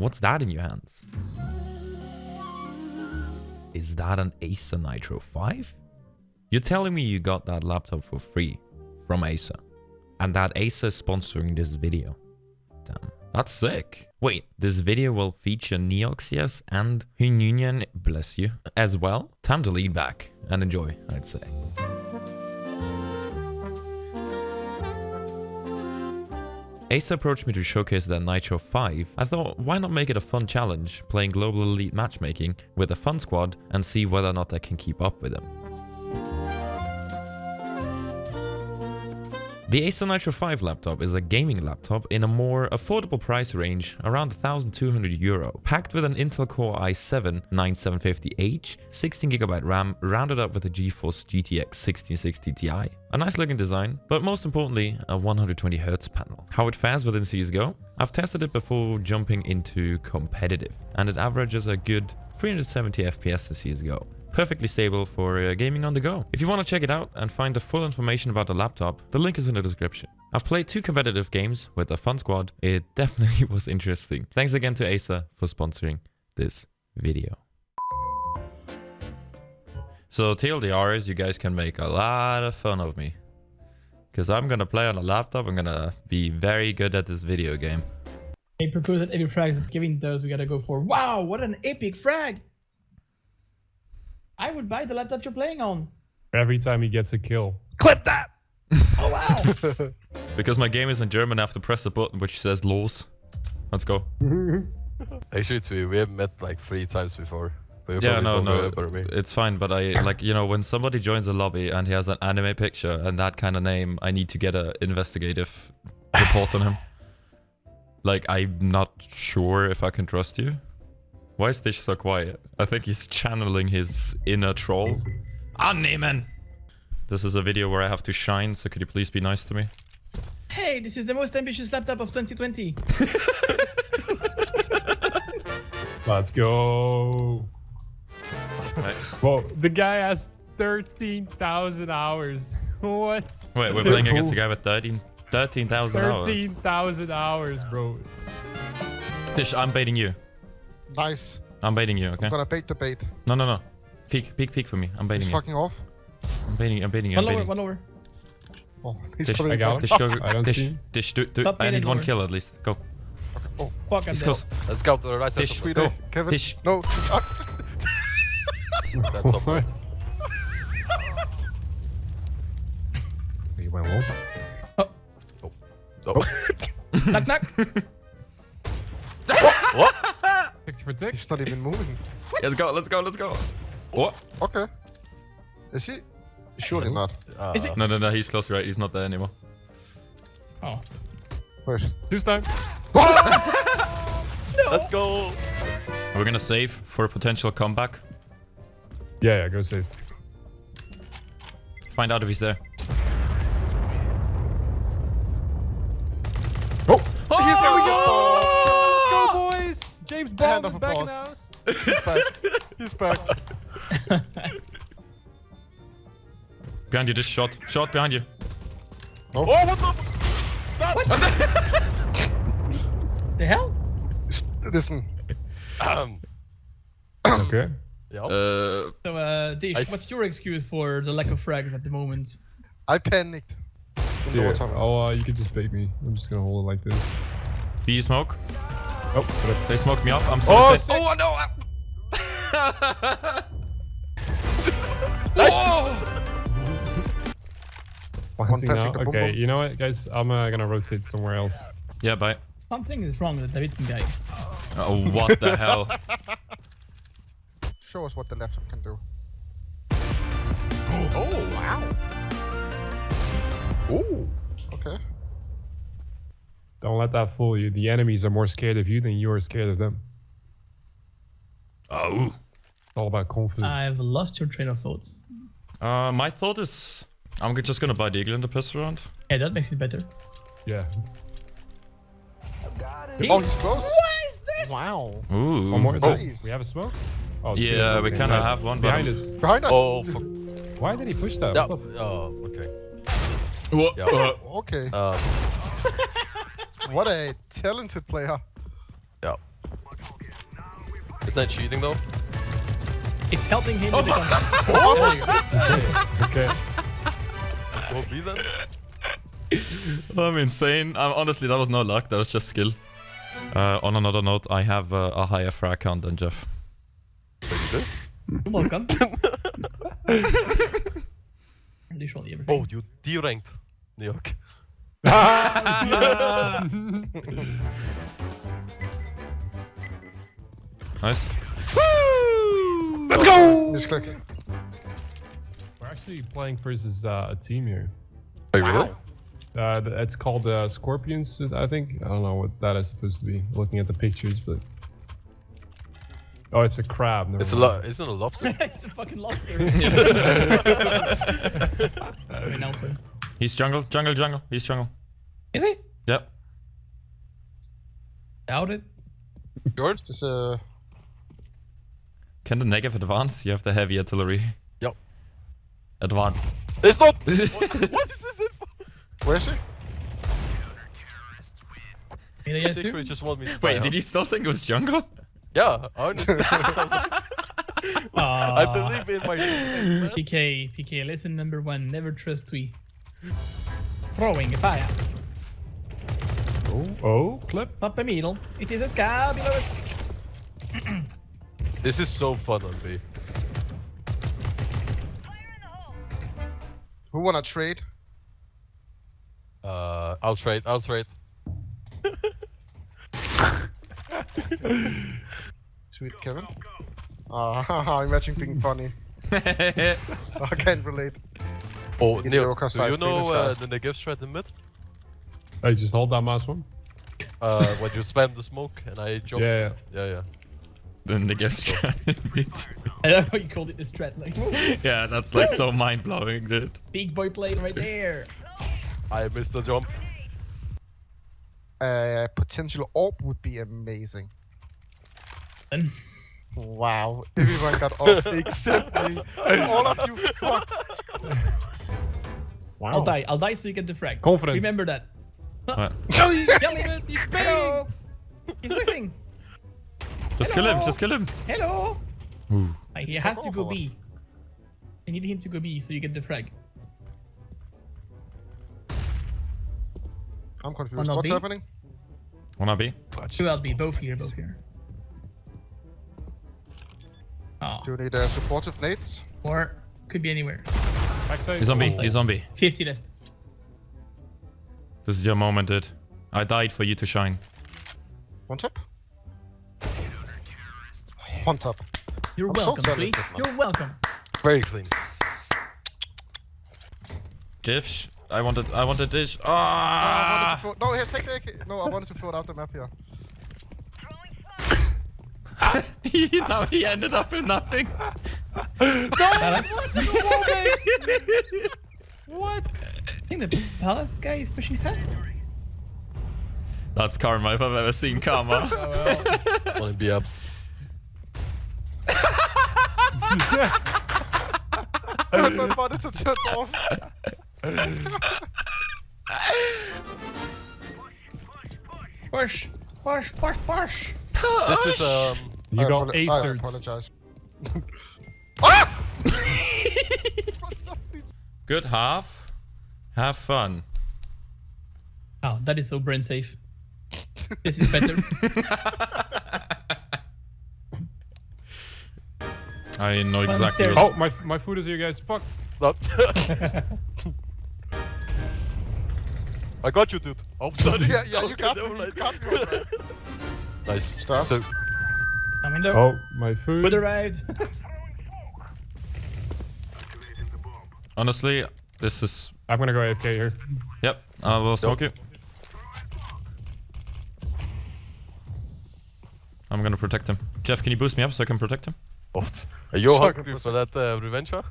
What's that in your hands? Is that an Acer Nitro 5? You're telling me you got that laptop for free from Acer. And that Acer is sponsoring this video. Damn, that's sick. Wait, this video will feature Neoxias and Hununian, bless you, as well? Time to lean back and enjoy, I'd say. Acer approached me to showcase their Nitro 5. I thought, why not make it a fun challenge, playing Global Elite matchmaking with a fun squad and see whether or not I can keep up with them. The Acer Nitro 5 laptop is a gaming laptop in a more affordable price range, around 1200 euro, packed with an Intel Core i7 9750H, 16GB RAM, rounded up with a GeForce GTX 1660 Ti. A nice looking design, but most importantly, a 120Hz panel. How it fares within CSGO? I've tested it before jumping into competitive, and it averages a good 370 FPS in CSGO perfectly stable for uh, gaming on the go. If you want to check it out and find the full information about the laptop, the link is in the description. I've played two competitive games with a fun squad. It definitely was interesting. Thanks again to Acer for sponsoring this video. So TLDR is you guys can make a lot of fun of me. Because I'm going to play on a laptop. I'm going to be very good at this video game. He proposed that epic frags that Kevin does, we gotta go for. Wow, what an epic frag! I would buy the laptop you're playing on. Every time he gets a kill. Clip that! oh, wow. because my game is in German, I have to press the button which says los. Let's go. Actually, we, we have met like three times before. Yeah, no, no, it's fine. But I like, you know, when somebody joins a lobby and he has an anime picture and that kind of name, I need to get an investigative report on him. Like, I'm not sure if I can trust you. Why is Dish so quiet? I think he's channeling his inner troll. Annehmen! This is a video where I have to shine, so could you please be nice to me? Hey, this is the most ambitious laptop of 2020. Let's go. Right. Well, the guy has 13,000 hours. What? Wait, we're playing against a guy with 13,000 13, hours. 13,000 hours, bro. Dish, I'm baiting you. Nice. I'm baiting you, okay? I'm gonna bait the bait. No, no, no. Peek, peek, peek for me. I'm baiting he's you. fucking off. I'm baiting, I'm baiting you. One I'm lower, baiting. one lower. Oh, he's Dish, I got him. Dish, go, I don't dish, see. Dish, do, do. I need one lower. kill at least. Go. Okay. Oh, fuck, I'm He's dead. close. Let's go to the right side. Dish, of go. Kevin. Dish. No. That's top what? you went low? Oh. Knock, knock. what? 60 for tick? He's not even moving. Let's go, let's go, let's go. What? Okay. Is he? Surely not. Uh, Is it- No, no, no, he's close, right? He's not there anymore. Oh. Where's? Two time. Let's go. We're gonna save for a potential comeback. Yeah, yeah, go save. Find out if he's there. Oh! Oh, here we go! Let's go, boys! James Bond Hand is of back in the applause. house. He's back. He's back. Behind you, this shot. Shot behind you. Oh, what the? What? The hell? Listen. Um, okay. yeah. Uh, So, uh, Dish, I what's your excuse for the lack of frags at the moment? I panicked. In the Yeah. water. Oh, uh, you can just bait me. I'm just gonna hold it like this. do you smoke? Oh, but They smoked me up. I'm so Oh, sick. sick. Oh, no! oh! Okay, you know what, guys? I'm uh, gonna rotate somewhere else. Yeah, bye. Something is wrong with the Davidson guy. Oh, what the hell? Show us what the laptop can do. oh, wow. Ooh. Okay. Don't let that fool you. The enemies are more scared of you than you are scared of them. Oh. It's all about confidence. I've lost your train of thoughts. Uh, my thought is... I'm just gonna buy Deagle in the piss round. Yeah, that makes it better. yeah. Oh, he's close. What is this? Wow. Ooh. One more. Oh. Nice. We have a smoke? Oh, Yeah, good. we Okay, kinda have one, Behind us. Behind us. Oh, fuck. Why did he push that? Yeah. What the- Oh, okay. What? Yeah. Uh, Okay. Um, What a talented player. yeah. Isn't that cheating though? It's helping him with the Oh. context. There you go. Okay. Go B then. I'm insane. Um, honestly, that was no luck. That was just skill. Uh, on another note, I have uh, a higher frag count than Jeff. You're welcome. Literally everything. Oh, you D-ranked, New York. Nice. Let's go! Just click. We're actually playing versus uh, a team here. Wait, really? Uh, it's called uh, Scorpions, I think. I don't know what that is supposed to be. Looking at the pictures, but oh, it's a crab. never It's a mind. lo- isn't it a lobster? it's a fucking lobster. I mean, also. He's jungle, jungle, jungle. He's jungle. Is he? Yep. Doubt it. George? Just uh, Can the negative advance? You have the heavy artillery. Yep. Advance. It's not. what, what is this info? where is he? Did Secret just want me to Wait, did he still think it was jungle? Yeah, honestly. I Aw. believe in my teammates. PK, PK, lesson number one, never trust Twee. Throwing fire. Oh, oh, clip. Up a middle. It is a scar below us. This is so fun on B. Who wanna trade? Uh, I'll trade. I'll trade. Sweet Kevin. Ah, imagine being funny. I can't relate. Oh, Get Neil, do you know uh, the negative threat in mid? I just hold down mouse one. Uh, when you spam the smoke and I jump. Yeah, yeah, yeah. Then the guest bit. I don't know how you called it the strat. Like, Yeah, that's like so mind blowing, dude. big boy plane right there. I missed the jump. Uh, potential orb would be amazing. Then Wow, everyone got orbs except me. All of you fucks. Wow. I'll die. I'll die so you get the frag. Confidence. Remember that. What? Tell me, he's Hello. He's whiffing. Just kill him, just kill him. Hello. Ooh. Uh, He has to go B. I need him to go B so you get the frag. I'm confused. Wanna What's be? happening? Wanna be? Two LB, both here, both here. Oh, Do you need a supportive nades? or could be anywhere. Backside. He's on B, Backside. he's on B. 50 left. This is your moment, dude. I died for you to shine. One tap? One top. You're I'm welcome, Twee. talented, man. You're welcome. Very clean. Jiff, I wanted, I wanted this. I wanted to Ah! throw, no, here, take the AK. No, I wanted to throw it out the map here. now he ended up in nothing. Palace. what? I think the Palace guy is pushing fast. That's karma if I've ever seen karma. Wanna be ups. My monitor turned off. Push, push, push, push. This is um. You I got apolo- I acered. apologize. ah! What's up, please? Good half. Have fun. Oh, that is so brain safe. This is better. I know exactly. Downstairs. What... Oh, my my food is here, guys. Fuck. no. I got you, dude. Oh, sorry. Yeah, yeah, you Okay, got me. never You mind. got me. alright. Nice. Stars? So, Coming though. Oh, my food. Would arrived. Honestly, this is. I'm gonna go AFK here. Yep. I will smoke you. I'm gonna protect him. Jeff, can you boost me up so I can protect him? What? Are you Suck hungry for that uh, revenge? huh?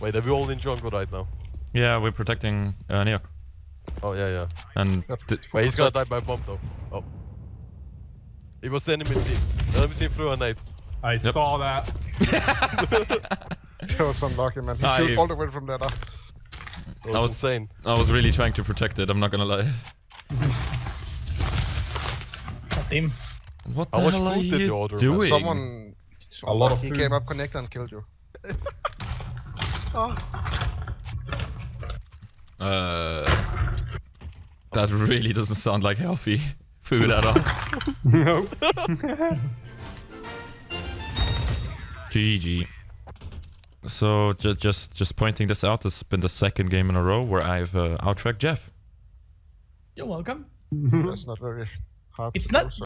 Wait, are we all in jungle right now? Yeah, we're protecting uh, Neok. Oh yeah, yeah. And Wait, he's gonna die by bomb though. Oh. It was the enemy team. The enemy team threw a knife. I saw that. That was unlucky, man. He Ah, killed all the way from there. That was, was- insane. I was really trying to protect it, I'm not gonna lie. God damn. What the much hell are did you you order, man? doing? Someone, someone lot of he food. came up, connected, and killed you. oh, Uh, that really doesn't sound like healthy food at all. no. GG. So ju- just just pointing this out, this has been the second game in a row where I've uh, outracked Jeff. You're welcome. that's not very hard. It's not- so-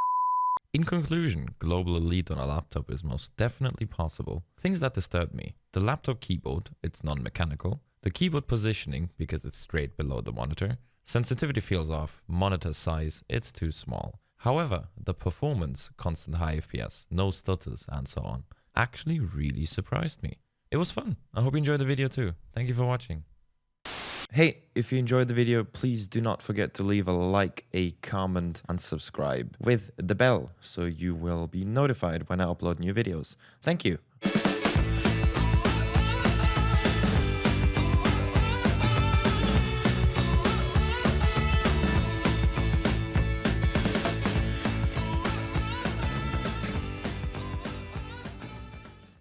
In conclusion, global elite on a laptop is most definitely possible. Things that disturb me. The laptop keyboard, it's non-mechanical. The keyboard positioning, because it's straight below the monitor. Sensitivity feels off. Monitor size, it's too small. However, the performance, constant high FPS, no stutters, and so on, actually really surprised me. It was fun. I hope you enjoyed the video too. Thank you for watching. Hey, if you enjoyed the video, please do not forget to leave a like, a comment, and subscribe with the bell so you will be notified when I upload new videos. Thank you.